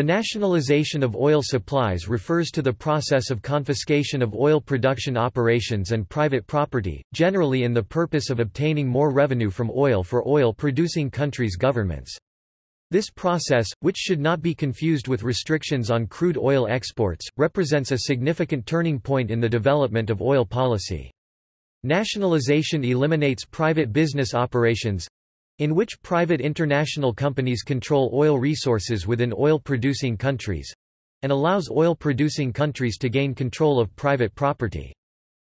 The nationalization of oil supplies refers to the process of confiscation of oil production operations and private property, generally in the purpose of obtaining more revenue from oil for oil-producing countries' governments. This process, which should not be confused with restrictions on crude oil exports, represents a significant turning point in the development of oil policy. Nationalization eliminates private business operations, in which private international companies control oil resources within oil-producing countries and allows oil-producing countries to gain control of private property.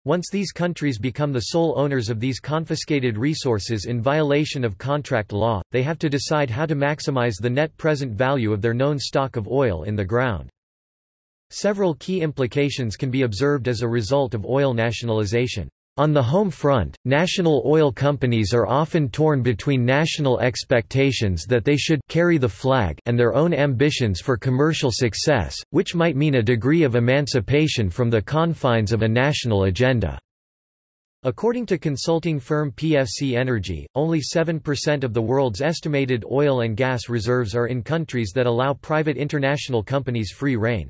Once these countries become the sole owners of these confiscated resources in violation of contract law, they have to decide how to maximize the net present value of their known stock of oil in the ground. Several key implications can be observed as a result of oil nationalization. On the home front, national oil companies are often torn between national expectations that they should carry the flag and their own ambitions for commercial success, which might mean a degree of emancipation from the confines of a national agenda. According to consulting firm PFC Energy, only 7% of the world's estimated oil and gas reserves are in countries that allow private international companies free rein.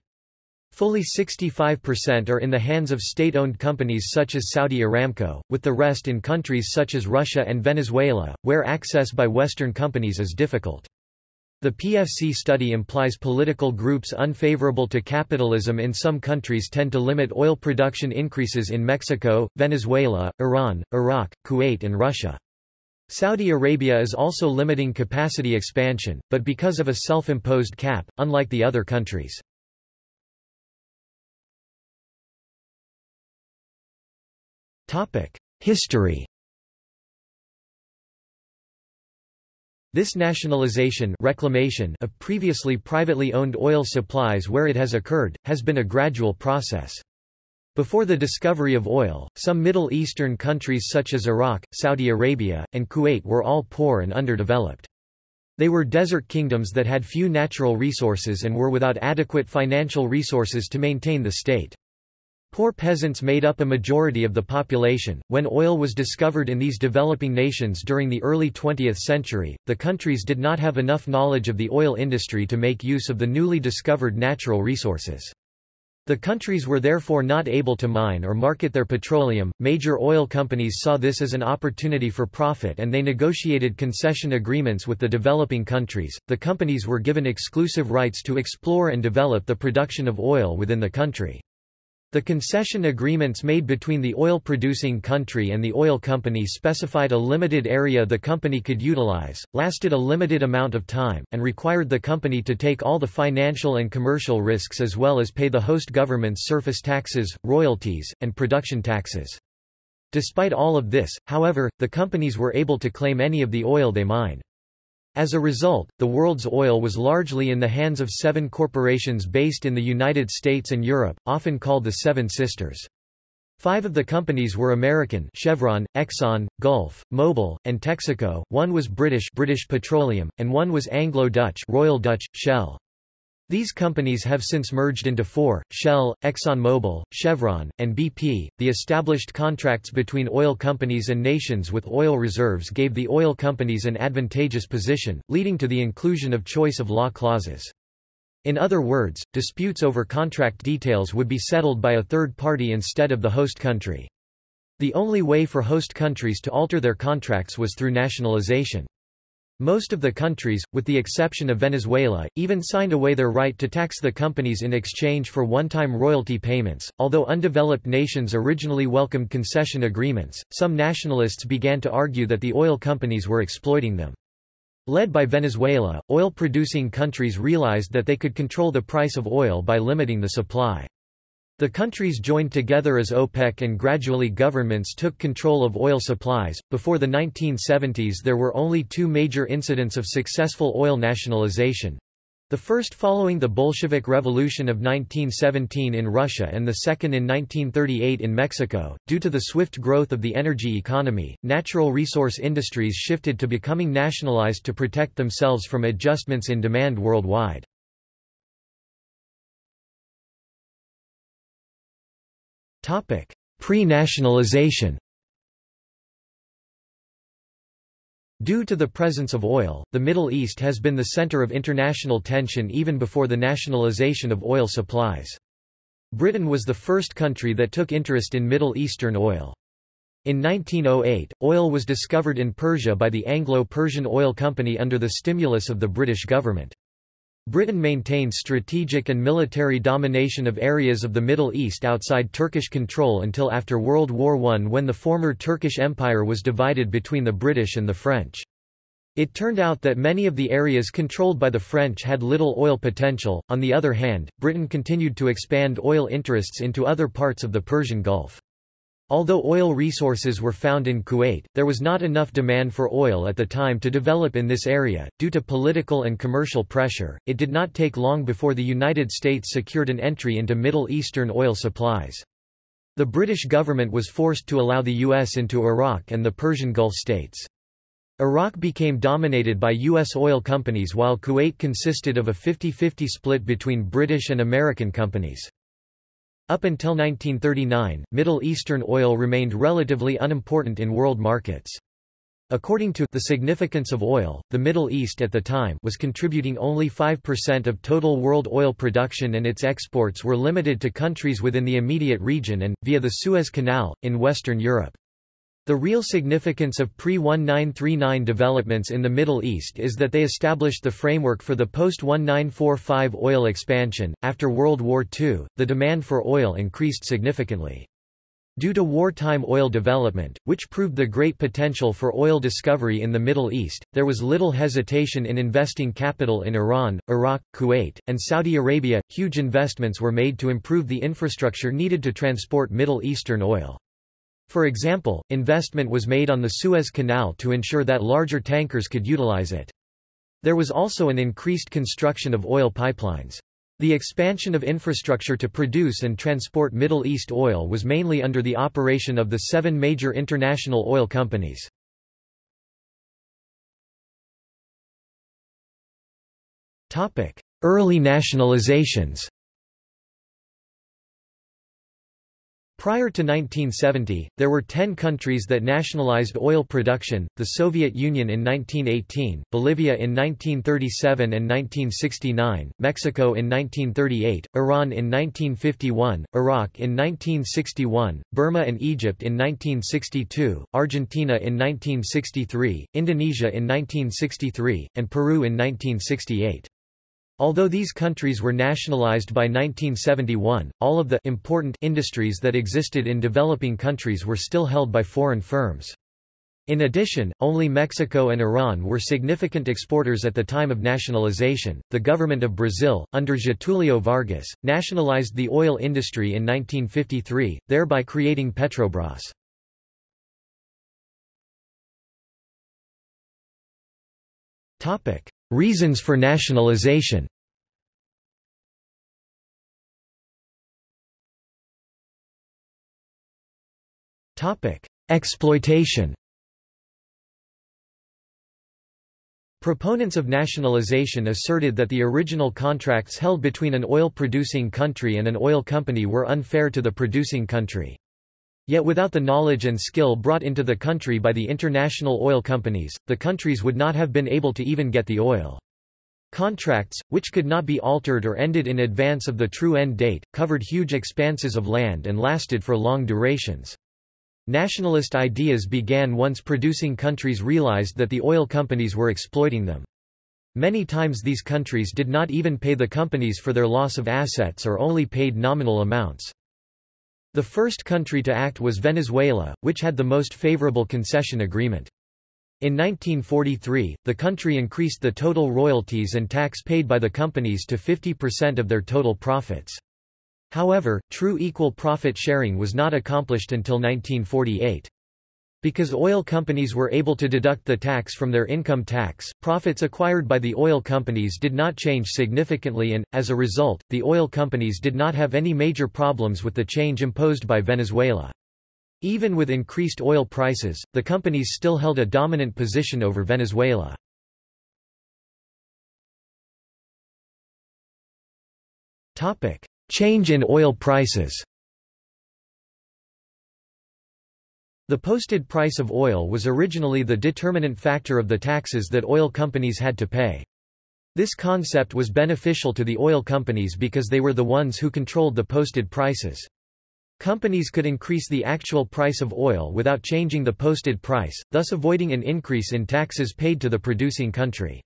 Fully 65% are in the hands of state-owned companies such as Saudi Aramco, with the rest in countries such as Russia and Venezuela, where access by Western companies is difficult. The PFC study implies political groups unfavorable to capitalism in some countries tend to limit oil production increases in Mexico, Venezuela, Iran, Iraq, Kuwait and Russia. Saudi Arabia is also limiting capacity expansion, but because of a self-imposed cap, unlike the other countries. History This nationalization reclamation of previously privately owned oil supplies where it has occurred, has been a gradual process. Before the discovery of oil, some Middle Eastern countries such as Iraq, Saudi Arabia, and Kuwait were all poor and underdeveloped. They were desert kingdoms that had few natural resources and were without adequate financial resources to maintain the state. Poor peasants made up a majority of the population. When oil was discovered in these developing nations during the early 20th century, the countries did not have enough knowledge of the oil industry to make use of the newly discovered natural resources. The countries were therefore not able to mine or market their petroleum. Major oil companies saw this as an opportunity for profit and they negotiated concession agreements with the developing countries. The companies were given exclusive rights to explore and develop the production of oil within the country. The concession agreements made between the oil-producing country and the oil company specified a limited area the company could utilize, lasted a limited amount of time, and required the company to take all the financial and commercial risks as well as pay the host government's surface taxes, royalties, and production taxes. Despite all of this, however, the companies were able to claim any of the oil they mined. As a result, the world's oil was largely in the hands of seven corporations based in the United States and Europe, often called the Seven Sisters. Five of the companies were American Chevron, Exxon, Gulf, Mobil, and Texaco, one was British British Petroleum, and one was Anglo-Dutch Royal Dutch, Shell. These companies have since merged into four, Shell, ExxonMobil, Chevron, and BP. The established contracts between oil companies and nations with oil reserves gave the oil companies an advantageous position, leading to the inclusion of choice of law clauses. In other words, disputes over contract details would be settled by a third party instead of the host country. The only way for host countries to alter their contracts was through nationalization. Most of the countries, with the exception of Venezuela, even signed away their right to tax the companies in exchange for one-time royalty payments. Although undeveloped nations originally welcomed concession agreements, some nationalists began to argue that the oil companies were exploiting them. Led by Venezuela, oil-producing countries realized that they could control the price of oil by limiting the supply. The countries joined together as OPEC and gradually governments took control of oil supplies. Before the 1970s, there were only two major incidents of successful oil nationalization. The first following the Bolshevik Revolution of 1917 in Russia and the second in 1938 in Mexico. Due to the swift growth of the energy economy, natural resource industries shifted to becoming nationalized to protect themselves from adjustments in demand worldwide. Pre-nationalization Due to the presence of oil, the Middle East has been the center of international tension even before the nationalization of oil supplies. Britain was the first country that took interest in Middle Eastern oil. In 1908, oil was discovered in Persia by the Anglo-Persian Oil Company under the stimulus of the British government. Britain maintained strategic and military domination of areas of the Middle East outside Turkish control until after World War I when the former Turkish Empire was divided between the British and the French. It turned out that many of the areas controlled by the French had little oil potential, on the other hand, Britain continued to expand oil interests into other parts of the Persian Gulf. Although oil resources were found in Kuwait, there was not enough demand for oil at the time to develop in this area. Due to political and commercial pressure, it did not take long before the United States secured an entry into Middle Eastern oil supplies. The British government was forced to allow the U.S. into Iraq and the Persian Gulf states. Iraq became dominated by U.S. oil companies while Kuwait consisted of a 50-50 split between British and American companies. Up until 1939, Middle Eastern oil remained relatively unimportant in world markets. According to The Significance of Oil, the Middle East at the time was contributing only 5% of total world oil production and its exports were limited to countries within the immediate region and, via the Suez Canal, in Western Europe. The real significance of pre-1939 developments in the Middle East is that they established the framework for the post-1945 oil expansion. After World War II, the demand for oil increased significantly. Due to wartime oil development, which proved the great potential for oil discovery in the Middle East, there was little hesitation in investing capital in Iran, Iraq, Kuwait, and Saudi Arabia. Huge investments were made to improve the infrastructure needed to transport Middle Eastern oil. For example, investment was made on the Suez Canal to ensure that larger tankers could utilize it. There was also an increased construction of oil pipelines. The expansion of infrastructure to produce and transport Middle East oil was mainly under the operation of the seven major international oil companies. Early nationalizations Prior to 1970, there were ten countries that nationalized oil production, the Soviet Union in 1918, Bolivia in 1937 and 1969, Mexico in 1938, Iran in 1951, Iraq in 1961, Burma and Egypt in 1962, Argentina in 1963, Indonesia in 1963, and Peru in 1968. Although these countries were nationalized by 1971, all of the important industries that existed in developing countries were still held by foreign firms. In addition, only Mexico and Iran were significant exporters at the time of nationalization. The government of Brazil, under Getulio Vargas, nationalized the oil industry in 1953, thereby creating Petrobras. Topic: Reasons for nationalization. Exploitation. Proponents of nationalization asserted that the original contracts held between an oil-producing country and an oil company were unfair to the producing country. Yet without the knowledge and skill brought into the country by the international oil companies, the countries would not have been able to even get the oil. Contracts, which could not be altered or ended in advance of the true end date, covered huge expanses of land and lasted for long durations. Nationalist ideas began once producing countries realized that the oil companies were exploiting them. Many times these countries did not even pay the companies for their loss of assets or only paid nominal amounts. The first country to act was Venezuela, which had the most favorable concession agreement. In 1943, the country increased the total royalties and tax paid by the companies to 50% of their total profits. However, true equal profit sharing was not accomplished until 1948. Because oil companies were able to deduct the tax from their income tax, profits acquired by the oil companies did not change significantly and, as a result, the oil companies did not have any major problems with the change imposed by Venezuela. Even with increased oil prices, the companies still held a dominant position over Venezuela. Change in oil prices The posted price of oil was originally the determinant factor of the taxes that oil companies had to pay. This concept was beneficial to the oil companies because they were the ones who controlled the posted prices. Companies could increase the actual price of oil without changing the posted price, thus avoiding an increase in taxes paid to the producing country.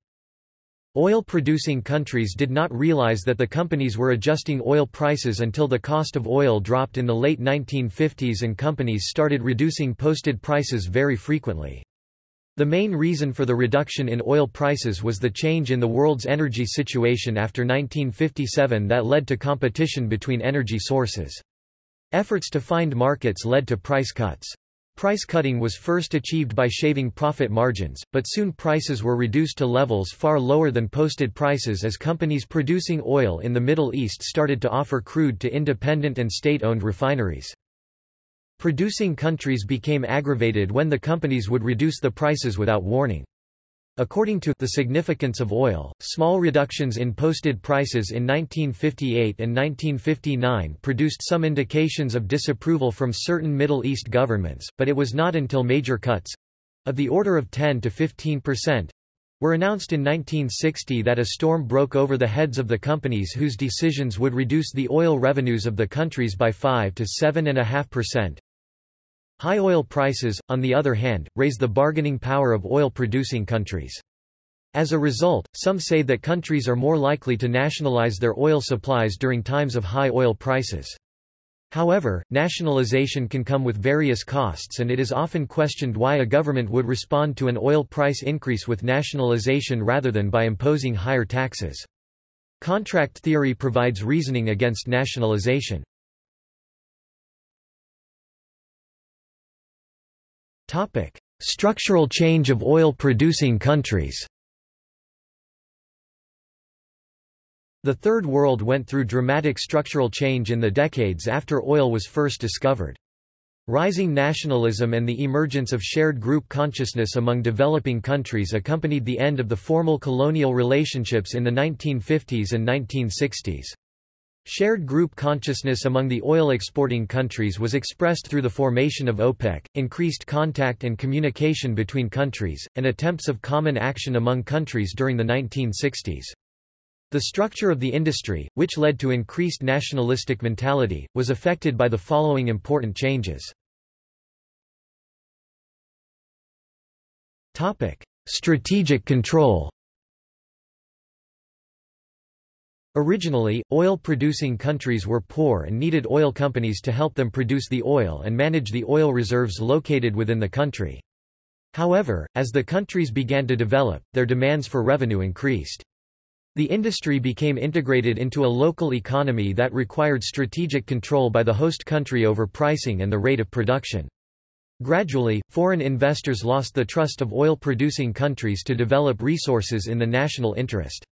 Oil-producing countries did not realize that the companies were adjusting oil prices until the cost of oil dropped in the late 1950s and companies started reducing posted prices very frequently. The main reason for the reduction in oil prices was the change in the world's energy situation after 1957 that led to competition between energy sources. Efforts to find markets led to price cuts. Price cutting was first achieved by shaving profit margins, but soon prices were reduced to levels far lower than posted prices as companies producing oil in the Middle East started to offer crude to independent and state-owned refineries. Producing countries became aggravated when the companies would reduce the prices without warning. According to The Significance of Oil, small reductions in posted prices in 1958 and 1959 produced some indications of disapproval from certain Middle East governments, but it was not until major cuts—of the order of 10 to 15 percent, were announced in 1960 that a storm broke over the heads of the companies whose decisions would reduce the oil revenues of the countries by 5 to 7.5 percent. High oil prices, on the other hand, raise the bargaining power of oil-producing countries. As a result, some say that countries are more likely to nationalize their oil supplies during times of high oil prices. However, nationalization can come with various costs and it is often questioned why a government would respond to an oil price increase with nationalization rather than by imposing higher taxes. Contract theory provides reasoning against nationalization. Topic: Structural change of oil-producing countries. The Third World went through dramatic structural change in the decades after oil was first discovered. Rising nationalism and the emergence of shared group consciousness among developing countries accompanied the end of the formal colonial relationships in the 1950s and 1960s. Shared group consciousness among the oil-exporting countries was expressed through the formation of OPEC, increased contact and communication between countries, and attempts of common action among countries during the 1960s. The structure of the industry, which led to increased nationalistic mentality, was affected by the following important changes. Strategic control Originally, oil-producing countries were poor and needed oil companies to help them produce the oil and manage the oil reserves located within the country. However, as the countries began to develop, their demands for revenue increased. The industry became integrated into a local economy that required strategic control by the host country over pricing and the rate of production. Gradually, foreign investors lost the trust of oil-producing countries to develop resources in the national interest.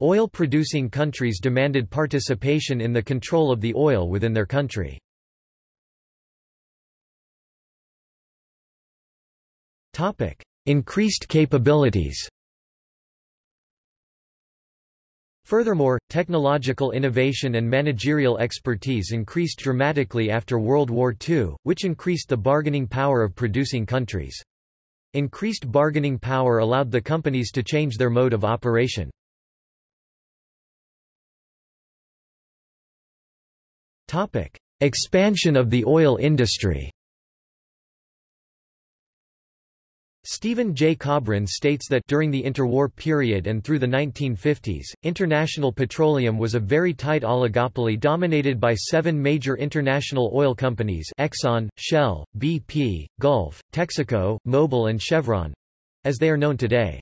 Oil-producing countries demanded participation in the control of the oil within their country. Increased capabilities Furthermore, technological innovation and managerial expertise increased dramatically after World War II, which increased the bargaining power of producing countries. Increased bargaining power allowed the companies to change their mode of operation. Topic: Expansion of the oil industry. Stephen J. Kobrin states that during the interwar period and through the 1950s, international petroleum was a very tight oligopoly dominated by seven major international oil companies Exxon, Shell, BP, Gulf, Texaco, Mobil and Chevron—as they are known today.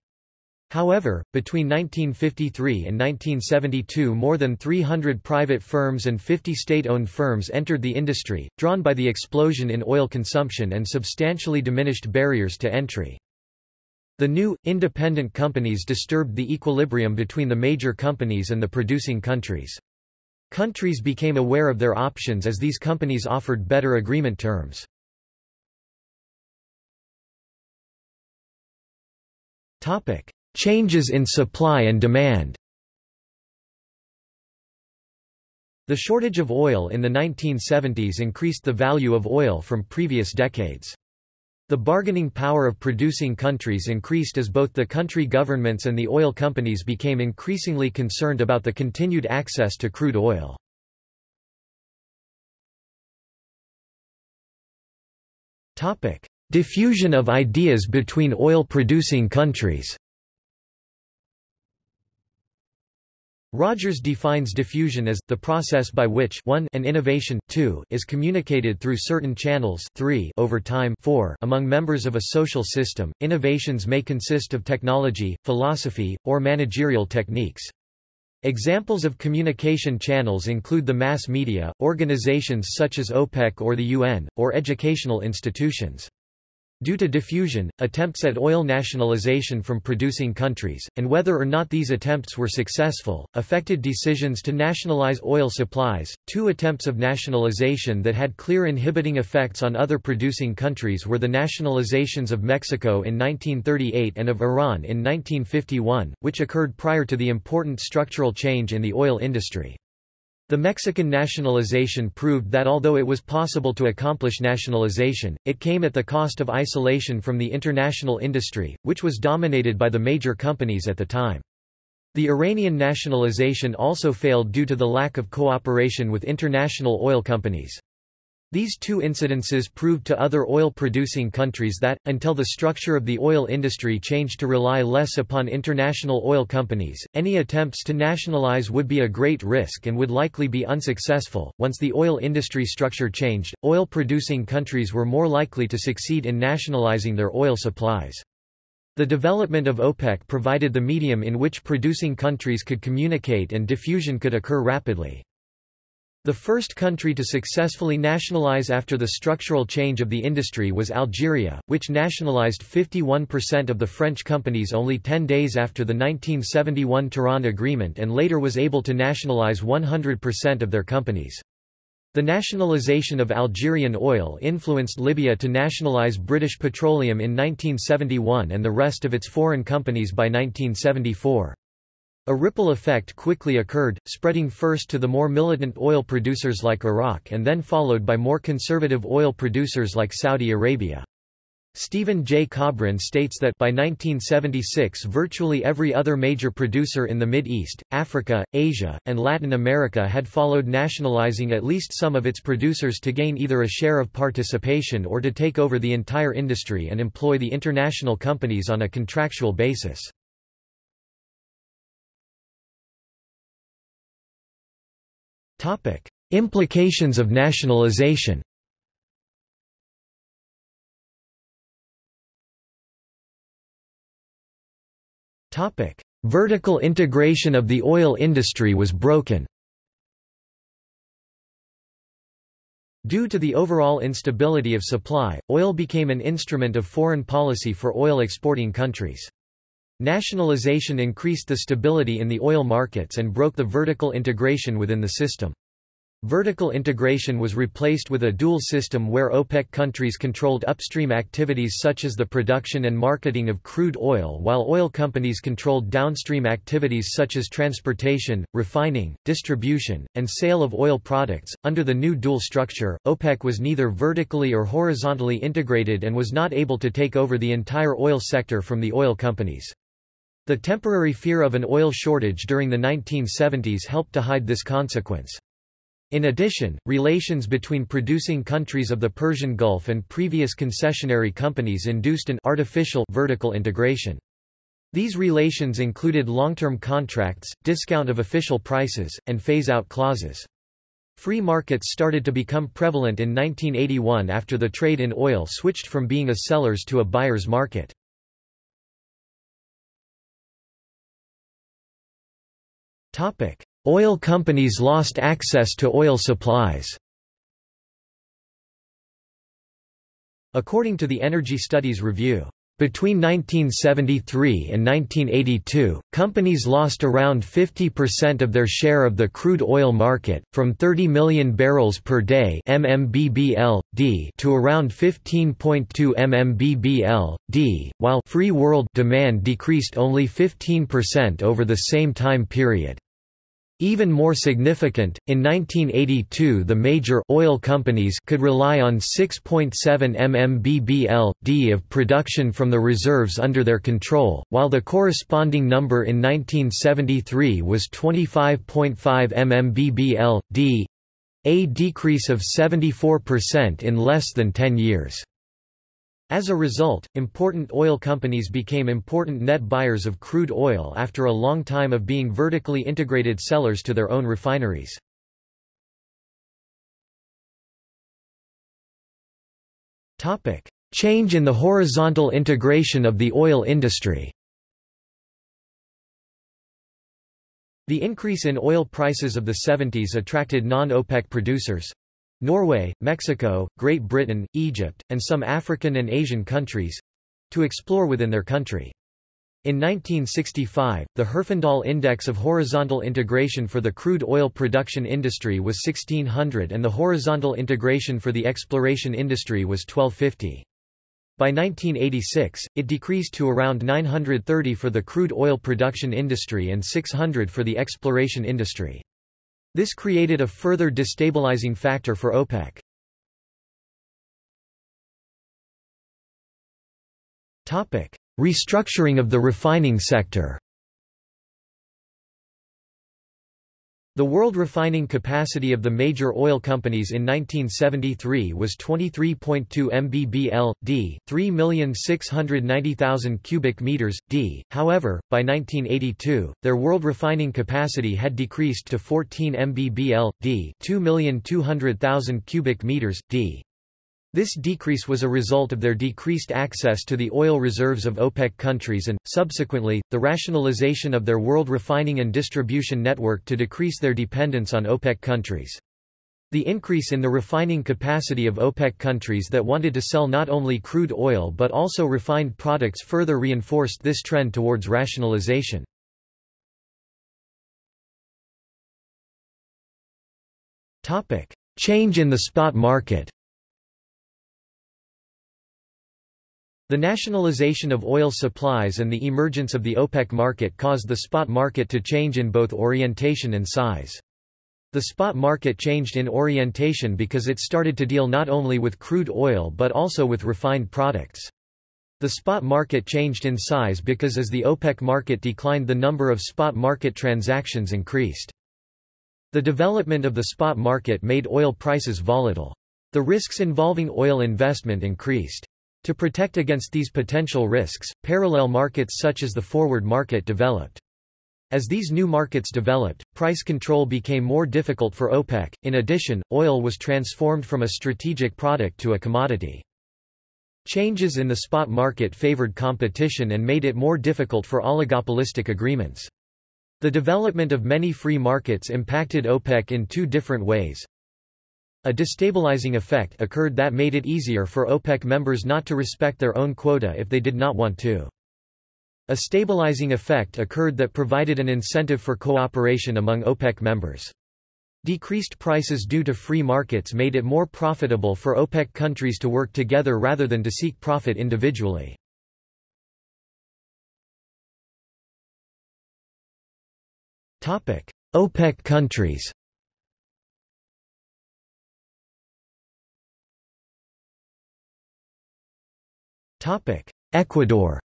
However, between 1953 and 1972 more than 300 private firms and 50 state-owned firms entered the industry, drawn by the explosion in oil consumption and substantially diminished barriers to entry. The new, independent companies disturbed the equilibrium between the major companies and the producing countries. Countries became aware of their options as these companies offered better agreement terms. Topic. Changes in supply and demand The shortage of oil in the 1970s increased the value of oil from previous decades. The bargaining power of producing countries increased as both the country governments and the oil companies became increasingly concerned about the continued access to crude oil. Diffusion of ideas between oil-producing countries Rogers defines diffusion as, the process by which 1 an innovation 2 is communicated through certain channels 3 over time 4 among members of a social system. Innovations may consist of technology, philosophy, or managerial techniques. Examples of communication channels include the mass media, organizations such as OPEC or the UN, or educational institutions. Due to diffusion, attempts at oil nationalization from producing countries, and whether or not these attempts were successful, affected decisions to nationalize oil supplies. Two attempts of nationalization that had clear inhibiting effects on other producing countries were the nationalizations of Mexico in 1938 and of Iran in 1951, which occurred prior to the important structural change in the oil industry. The Mexican nationalization proved that although it was possible to accomplish nationalization, it came at the cost of isolation from the international industry, which was dominated by the major companies at the time. The Iranian nationalization also failed due to the lack of cooperation with international oil companies. These two incidences proved to other oil-producing countries that, until the structure of the oil industry changed to rely less upon international oil companies, any attempts to nationalize would be a great risk and would likely be unsuccessful. Once the oil industry structure changed, oil-producing countries were more likely to succeed in nationalizing their oil supplies. The development of OPEC provided the medium in which producing countries could communicate and diffusion could occur rapidly. The first country to successfully nationalize after the structural change of the industry was Algeria, which nationalized 51% of the French companies only 10 days after the 1971 Tehran Agreement and later was able to nationalize 100% of their companies. The nationalization of Algerian oil influenced Libya to nationalize British Petroleum in 1971 and the rest of its foreign companies by 1974. A ripple effect quickly occurred, spreading first to the more militant oil producers like Iraq and then followed by more conservative oil producers like Saudi Arabia. Stephen J. Kobrin states that by 1976 virtually every other major producer in the Mid East, Africa, Asia, and Latin America had followed nationalizing at least some of its producers to gain either a share of participation or to take over the entire industry and employ the international companies on a contractual basis. Topic: Implications of nationalization. Topic: Vertical integration of the oil industry was broken. Due to the overall instability of supply, oil became an instrument of foreign policy for oil exporting countries. Nationalization increased the stability in the oil markets and broke the vertical integration within the system. Vertical integration was replaced with a dual system where OPEC countries controlled upstream activities such as the production and marketing of crude oil while oil companies controlled downstream activities such as transportation, refining, distribution, and sale of oil products. Under the new dual structure, OPEC was neither vertically or horizontally integrated and was not able to take over the entire oil sector from the oil companies. The temporary fear of an oil shortage during the 1970s helped to hide this consequence. In addition, relations between producing countries of the Persian Gulf and previous concessionary companies induced an artificial vertical integration. These relations included long-term contracts, discount of official prices, and phase-out clauses. Free markets started to become prevalent in 1981 after the trade in oil switched from being a seller's to a buyer's market. Oil companies lost access to oil supplies According to the Energy Studies Review, between 1973 and 1982, companies lost around 50% of their share of the crude oil market, from 30 million barrels per day MMBBL, D to around 15.2 MMBBL, D, while free world demand decreased only 15% over the same time period. Even more significant, in 1982 the major oil companies could rely on 6.7 mmbbl/d of production from the reserves under their control, while the corresponding number in 1973 was 25.5 mmbbl/d, a decrease of 74% in less than 10 years. As a result, important oil companies became important net buyers of crude oil after a long time of being vertically integrated sellers to their own refineries. Change in the horizontal integration of the oil industry. The increase in oil prices of the 70s attracted non-OPEC producers, Norway, Mexico, Great Britain, Egypt, and some African and Asian countries to explore within their country. In 1965, the Herfindahl Index of Horizontal Integration for the crude oil production industry was 1600 and the horizontal integration for the exploration industry was 1250. By 1986, it decreased to around 930 for the crude oil production industry and 600 for the exploration industry. This created a further destabilizing factor for OPEC. Restructuring of the refining sector The world refining capacity of the major oil companies in 1973 was 23.2 mbbl, d, 3,690,000 cubic meters, d. However, by 1982, their world refining capacity had decreased to 14 mbbl, d, 2,200,000 cubic meters, d. This decrease was a result of their decreased access to the oil reserves of OPEC countries and, subsequently, the rationalization of their world refining and distribution network to decrease their dependence on OPEC countries. The increase in the refining capacity of OPEC countries that wanted to sell not only crude oil but also refined products further reinforced this trend towards rationalization. Change in the spot market The nationalization of oil supplies and the emergence of the OPEC market caused the spot market to change in both orientation and size. The spot market changed in orientation because it started to deal not only with crude oil but also with refined products. The spot market changed in size because as the OPEC market declined the number of spot market transactions increased. The development of the spot market made oil prices volatile. The risks involving oil investment increased. To protect against these potential risks, parallel markets such as the forward market developed. As these new markets developed, price control became more difficult for OPEC. In addition, oil was transformed from a strategic product to a commodity. Changes in the spot market favored competition and made it more difficult for oligopolistic agreements. The development of many free markets impacted OPEC in two different ways. A destabilizing effect occurred that made it easier for OPEC members not to respect their own quota if they did not want to. A stabilizing effect occurred that provided an incentive for cooperation among OPEC members. Decreased prices due to free markets made it more profitable for OPEC countries to work together rather than to seek profit individually. OPEC countries Ecuador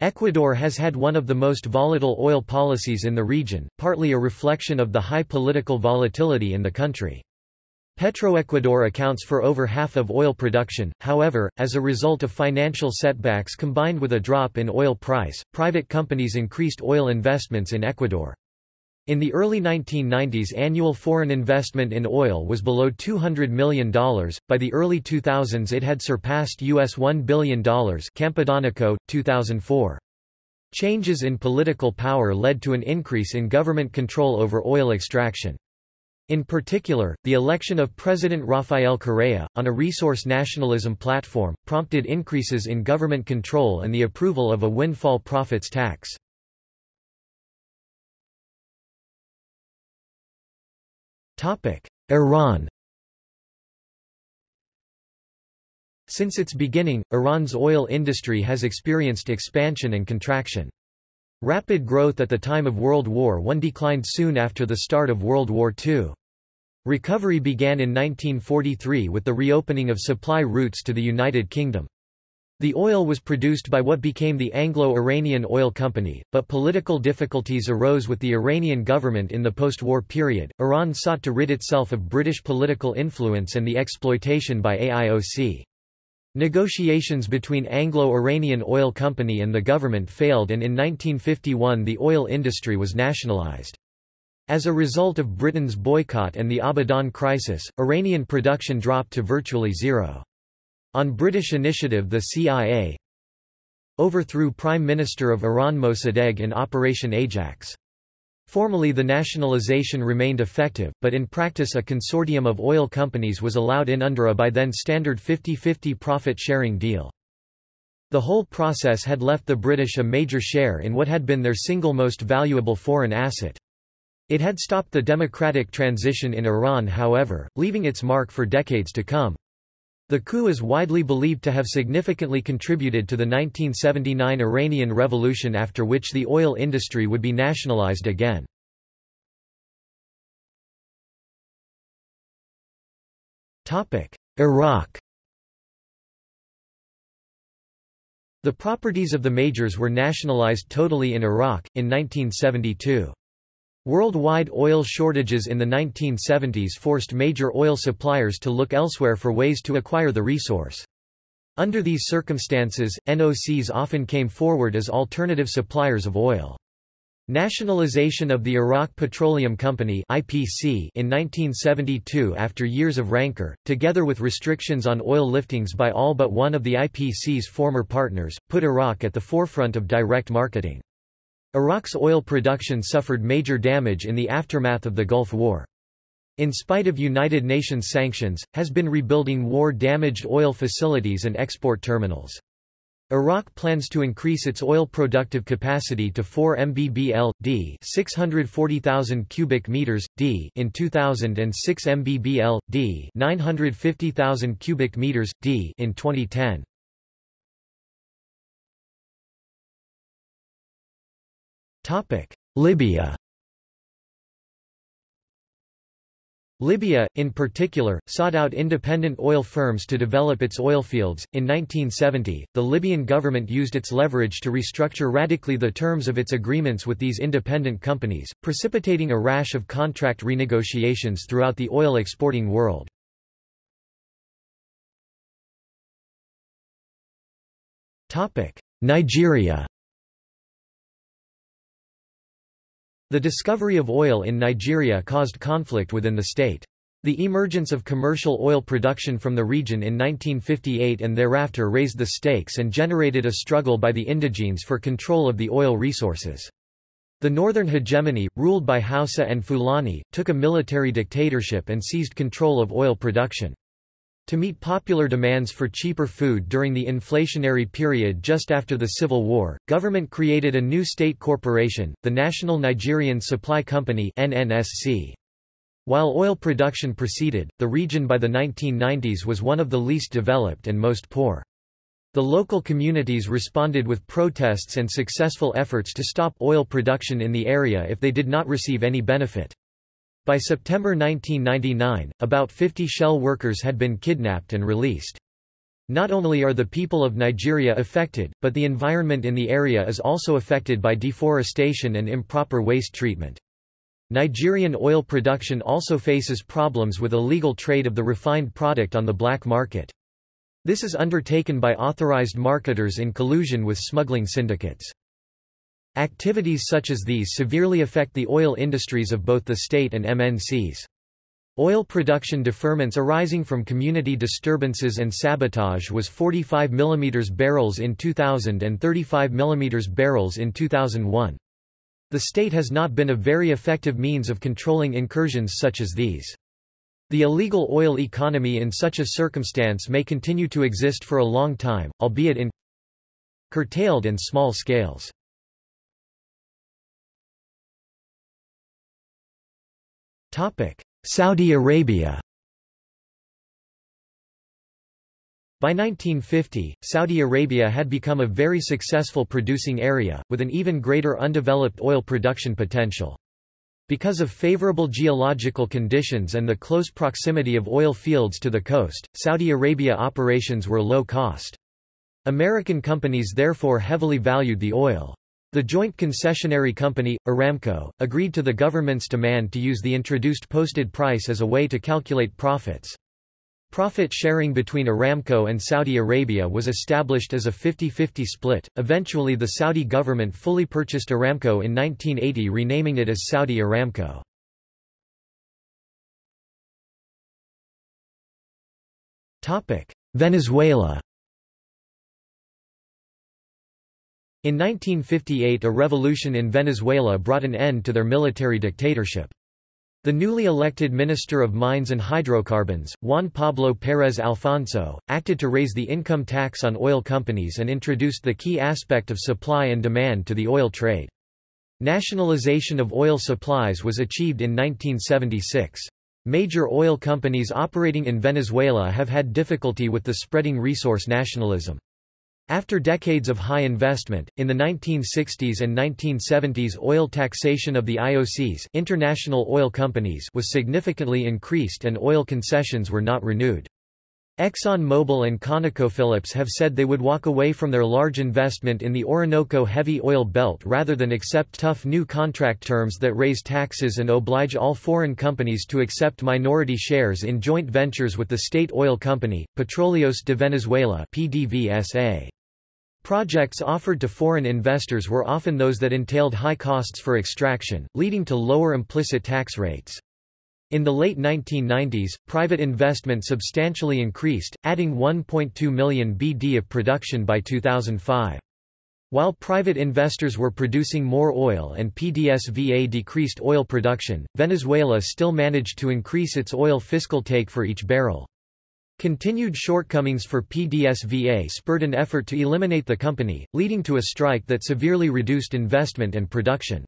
Ecuador has had one of the most volatile oil policies in the region, partly a reflection of the high political volatility in the country. Petroecuador accounts for over half of oil production, however, as a result of financial setbacks combined with a drop in oil price, private companies increased oil investments in Ecuador. In the early 1990s annual foreign investment in oil was below $200 million, by the early 2000s it had surpassed US $1 billion Campodonico, 2004. Changes in political power led to an increase in government control over oil extraction. In particular, the election of President Rafael Correa, on a resource nationalism platform, prompted increases in government control and the approval of a windfall profits tax. Iran Since its beginning, Iran's oil industry has experienced expansion and contraction. Rapid growth at the time of World War I declined soon after the start of World War II. Recovery began in 1943 with the reopening of supply routes to the United Kingdom. The oil was produced by what became the Anglo-Iranian Oil Company, but political difficulties arose with the Iranian government in the post-war period. Iran sought to rid itself of British political influence and the exploitation by AIOC. Negotiations between Anglo-Iranian Oil Company and the government failed and in 1951 the oil industry was nationalized. As a result of Britain's boycott and the Abadan crisis, Iranian production dropped to virtually zero. On British initiative the CIA overthrew Prime Minister of Iran Mossadegh in Operation Ajax. Formally the nationalization remained effective, but in practice a consortium of oil companies was allowed in under a by then standard 50-50 profit-sharing deal. The whole process had left the British a major share in what had been their single most valuable foreign asset. It had stopped the democratic transition in Iran however, leaving its mark for decades to come. The coup is widely believed to have significantly contributed to the 1979 Iranian Revolution after which the oil industry would be nationalized again. Iraq The properties of the majors were nationalized totally in Iraq, in 1972. Worldwide oil shortages in the 1970s forced major oil suppliers to look elsewhere for ways to acquire the resource. Under these circumstances, NOCs often came forward as alternative suppliers of oil. Nationalization of the Iraq Petroleum Company (IPC) in 1972 after years of rancor, together with restrictions on oil liftings by all but one of the IPC's former partners, put Iraq at the forefront of direct marketing. Iraq's oil production suffered major damage in the aftermath of the Gulf War. In spite of United Nations sanctions, has been rebuilding war-damaged oil facilities and export terminals. Iraq plans to increase its oil productive capacity to 4 mbbl d, 640,000 cubic meters d in 2000 and 6 mbbl d, 950,000 cubic meters d in 2010. Libya Libya, in particular, sought out independent oil firms to develop its oil fields. In 1970, the Libyan government used its leverage to restructure radically the terms of its agreements with these independent companies, precipitating a rash of contract renegotiations throughout the oil exporting world. Nigeria The discovery of oil in Nigeria caused conflict within the state. The emergence of commercial oil production from the region in 1958 and thereafter raised the stakes and generated a struggle by the indigenes for control of the oil resources. The northern hegemony, ruled by Hausa and Fulani, took a military dictatorship and seized control of oil production. To meet popular demands for cheaper food during the inflationary period just after the Civil War, government created a new state corporation, the National Nigerian Supply Company NNSC. While oil production proceeded, the region by the 1990s was one of the least developed and most poor. The local communities responded with protests and successful efforts to stop oil production in the area if they did not receive any benefit. By September 1999, about 50 Shell workers had been kidnapped and released. Not only are the people of Nigeria affected, but the environment in the area is also affected by deforestation and improper waste treatment. Nigerian oil production also faces problems with illegal trade of the refined product on the black market. This is undertaken by authorized marketers in collusion with smuggling syndicates. Activities such as these severely affect the oil industries of both the state and MNCs. Oil production deferments arising from community disturbances and sabotage was 45 mm barrels in 2000 and 35 mm barrels in 2001. The state has not been a very effective means of controlling incursions such as these. The illegal oil economy in such a circumstance may continue to exist for a long time, albeit in curtailed and small scales. Saudi Arabia By 1950, Saudi Arabia had become a very successful producing area, with an even greater undeveloped oil production potential. Because of favorable geological conditions and the close proximity of oil fields to the coast, Saudi Arabia operations were low cost. American companies therefore heavily valued the oil. The joint concessionary company, Aramco, agreed to the government's demand to use the introduced posted price as a way to calculate profits. Profit sharing between Aramco and Saudi Arabia was established as a 50-50 split. Eventually the Saudi government fully purchased Aramco in 1980 renaming it as Saudi Aramco. Venezuela In 1958 a revolution in Venezuela brought an end to their military dictatorship. The newly elected Minister of Mines and Hydrocarbons, Juan Pablo Pérez Alfonso, acted to raise the income tax on oil companies and introduced the key aspect of supply and demand to the oil trade. Nationalization of oil supplies was achieved in 1976. Major oil companies operating in Venezuela have had difficulty with the spreading resource nationalism. After decades of high investment, in the 1960s and 1970s oil taxation of the IOCs international oil companies was significantly increased and oil concessions were not renewed. Exxon Mobil and ConocoPhillips have said they would walk away from their large investment in the Orinoco heavy oil belt rather than accept tough new contract terms that raise taxes and oblige all foreign companies to accept minority shares in joint ventures with the state oil company, Petróleos de Venezuela PDVSA. Projects offered to foreign investors were often those that entailed high costs for extraction, leading to lower implicit tax rates. In the late 1990s, private investment substantially increased, adding 1.2 million BD of production by 2005. While private investors were producing more oil and PDSVA decreased oil production, Venezuela still managed to increase its oil fiscal take for each barrel. Continued shortcomings for PDSVA spurred an effort to eliminate the company, leading to a strike that severely reduced investment and production.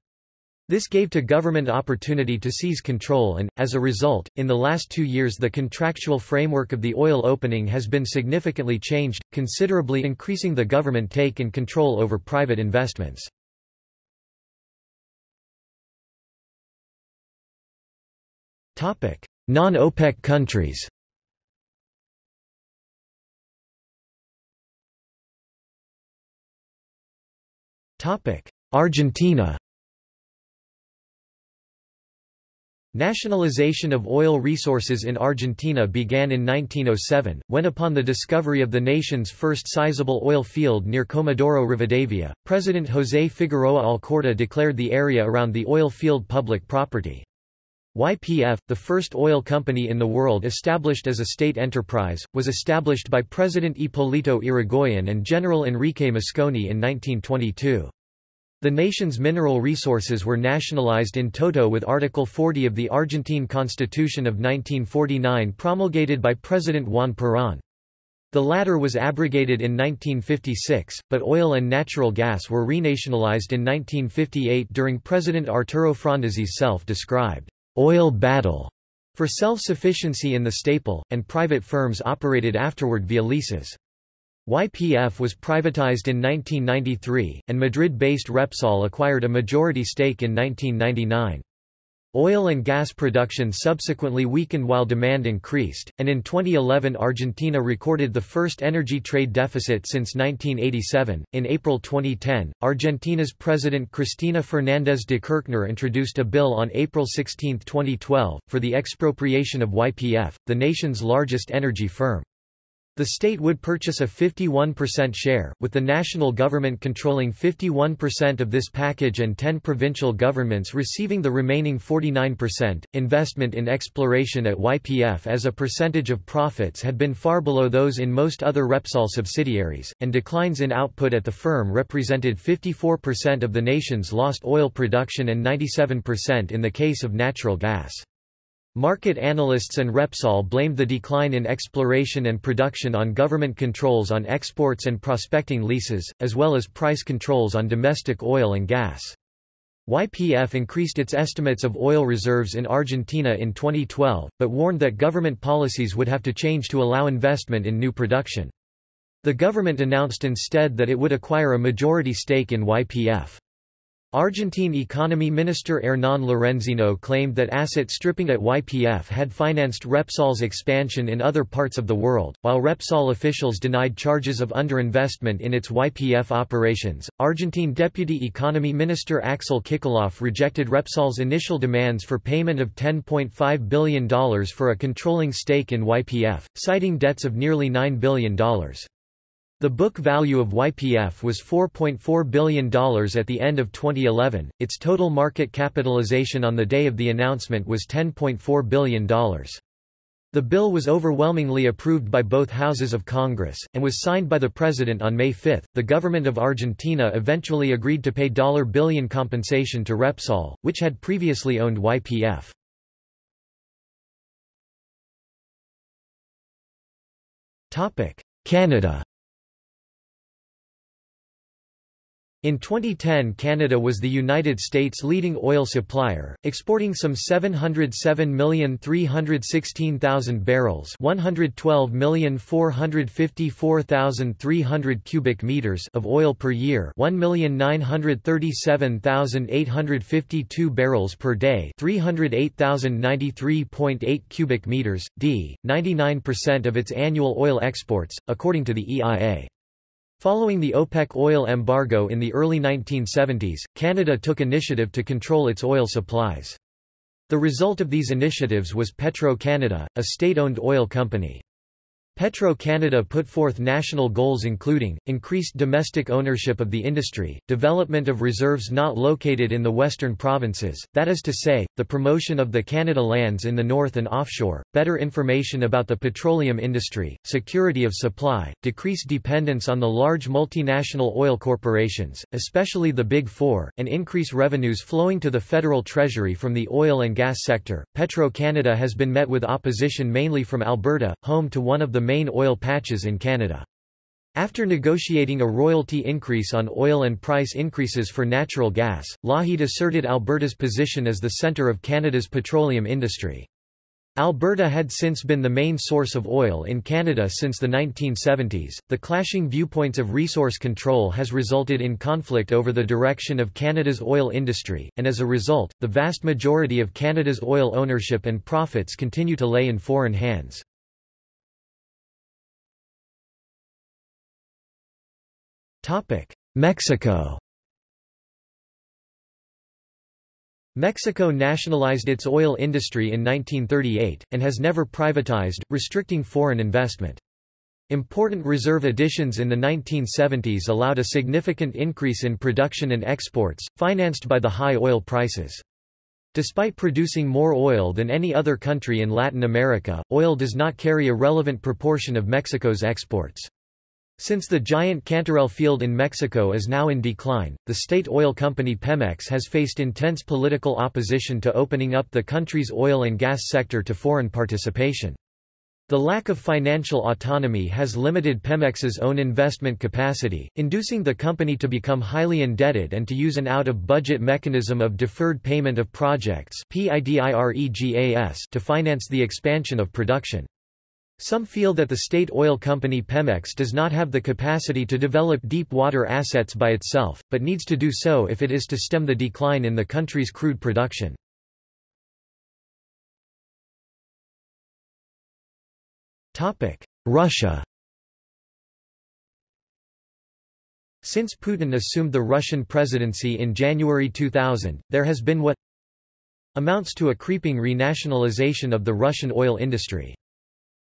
This gave to government opportunity to seize control and, as a result, in the last two years the contractual framework of the oil opening has been significantly changed, considerably increasing the government take and control over private investments. Non-OPEC countries Argentina Nationalization of oil resources in Argentina began in 1907, when upon the discovery of the nation's first sizable oil field near Comodoro Rivadavia, President José Figueroa Alcorta declared the area around the oil field public property. YPF, the first oil company in the world established as a state enterprise, was established by President Hipólito Yrigoyen and General Enrique Mosconi in 1922. The nation's mineral resources were nationalized in toto with Article 40 of the Argentine Constitution of 1949 promulgated by President Juan Perón. The latter was abrogated in 1956, but oil and natural gas were renationalized in 1958 during President Arturo Frondizi's self-described oil battle for self-sufficiency in the staple, and private firms operated afterward via leases. YPF was privatized in 1993, and Madrid-based Repsol acquired a majority stake in 1999. Oil and gas production subsequently weakened while demand increased, and in 2011 Argentina recorded the first energy trade deficit since 1987. In April 2010, Argentina's President Cristina Fernández de Kirchner introduced a bill on April 16, 2012, for the expropriation of YPF, the nation's largest energy firm. The state would purchase a 51% share, with the national government controlling 51% of this package and 10 provincial governments receiving the remaining 49%. Investment in exploration at YPF as a percentage of profits had been far below those in most other Repsol subsidiaries, and declines in output at the firm represented 54% of the nation's lost oil production and 97% in the case of natural gas. Market analysts and Repsol blamed the decline in exploration and production on government controls on exports and prospecting leases, as well as price controls on domestic oil and gas. YPF increased its estimates of oil reserves in Argentina in 2012, but warned that government policies would have to change to allow investment in new production. The government announced instead that it would acquire a majority stake in YPF. Argentine Economy Minister Hernán Lorenzino claimed that asset stripping at YPF had financed Repsol's expansion in other parts of the world, while Repsol officials denied charges of underinvestment in its YPF operations. Argentine Deputy Economy Minister Axel Kicillof rejected Repsol's initial demands for payment of $10.5 billion for a controlling stake in YPF, citing debts of nearly $9 billion. The book value of YPF was $4.4 billion at the end of 2011, its total market capitalization on the day of the announcement was $10.4 billion. The bill was overwhelmingly approved by both houses of Congress, and was signed by the President on May 5. The government of Argentina eventually agreed to pay $1 billion compensation to Repsol, which had previously owned YPF. Canada In 2010 Canada was the United States' leading oil supplier, exporting some 707,316,000 barrels 112,454,300 cubic meters of oil per year 1,937,852 barrels per day 308,093.8 cubic meters, d. 99% of its annual oil exports, according to the EIA. Following the OPEC oil embargo in the early 1970s, Canada took initiative to control its oil supplies. The result of these initiatives was Petro-Canada, a state-owned oil company. Petro-Canada put forth national goals including, increased domestic ownership of the industry, development of reserves not located in the western provinces, that is to say, the promotion of the Canada lands in the north and offshore, better information about the petroleum industry, security of supply, decreased dependence on the large multinational oil corporations, especially the Big Four, and increase revenues flowing to the federal treasury from the oil and gas sector. Petro-Canada has been met with opposition mainly from Alberta, home to one of the main oil patches in Canada. After negotiating a royalty increase on oil and price increases for natural gas, Lougheed asserted Alberta's position as the centre of Canada's petroleum industry. Alberta had since been the main source of oil in Canada since the 1970s. The clashing viewpoints of resource control has resulted in conflict over the direction of Canada's oil industry, and as a result, the vast majority of Canada's oil ownership and profits continue to lay in foreign hands. Mexico Mexico nationalized its oil industry in 1938, and has never privatized, restricting foreign investment. Important reserve additions in the 1970s allowed a significant increase in production and exports, financed by the high oil prices. Despite producing more oil than any other country in Latin America, oil does not carry a relevant proportion of Mexico's exports. Since the giant Cantarell field in Mexico is now in decline, the state oil company Pemex has faced intense political opposition to opening up the country's oil and gas sector to foreign participation. The lack of financial autonomy has limited Pemex's own investment capacity, inducing the company to become highly indebted and to use an out-of-budget mechanism of deferred payment of projects to finance the expansion of production. Some feel that the state oil company Pemex does not have the capacity to develop deep water assets by itself, but needs to do so if it is to stem the decline in the country's crude production. Russia Since Putin assumed the Russian presidency in January 2000, there has been what amounts to a creeping renationalization of the Russian oil industry.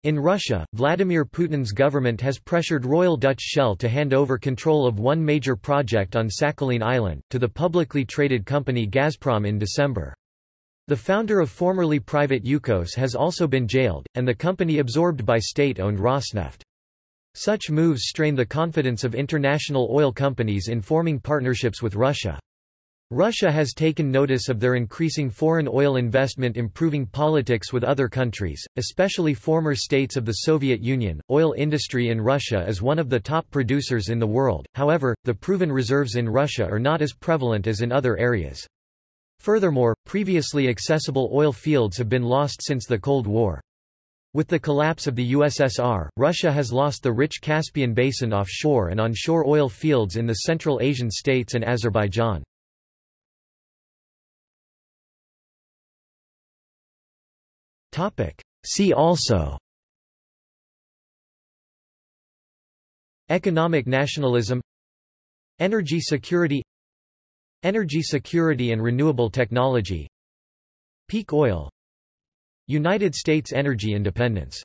In Russia, Vladimir Putin's government has pressured Royal Dutch Shell to hand over control of one major project on Sakhalin Island, to the publicly traded company Gazprom in December. The founder of formerly private Yukos has also been jailed, and the company absorbed by state-owned Rosneft. Such moves strain the confidence of international oil companies in forming partnerships with Russia. Russia has taken notice of their increasing foreign oil investment improving politics with other countries, especially former states of the Soviet Union. Oil industry in Russia is one of the top producers in the world, however, the proven reserves in Russia are not as prevalent as in other areas. Furthermore, previously accessible oil fields have been lost since the Cold War. With the collapse of the USSR, Russia has lost the rich Caspian Basin offshore and onshore oil fields in the Central Asian states and Azerbaijan. See also. Economic nationalism. Energy security. Energy security and renewable technology. Peak oil. United States energy independence